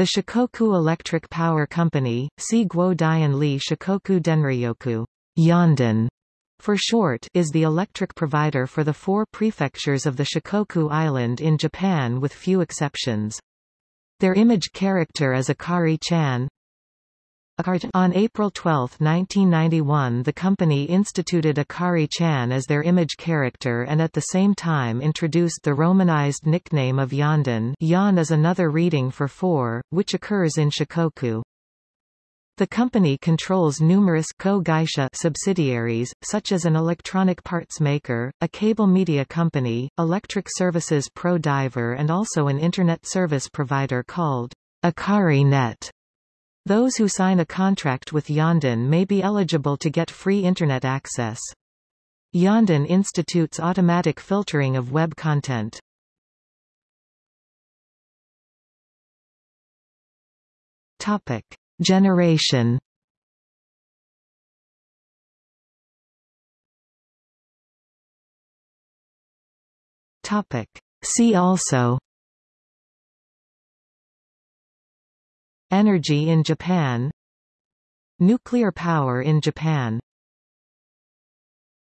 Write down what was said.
The Shikoku Electric Power Company, Si Guo Dian Li Shikoku Denryoku Yonden, for short, is the electric provider for the four prefectures of the Shikoku Island in Japan with few exceptions. Their image character is Akari-chan. On April 12, 1991 the company instituted Akari-chan as their image character and at the same time introduced the romanized nickname of Yonden Yon is another reading for four, which occurs in Shikoku. The company controls numerous co subsidiaries, such as an electronic parts maker, a cable media company, Electric Services Pro Diver and also an Internet service provider called Akari Net. Those who sign a contract with Yonden may be eligible to get free Internet access. Yonden institutes automatic filtering of web content. Topic. Generation Topic. See also Energy in Japan Nuclear power in Japan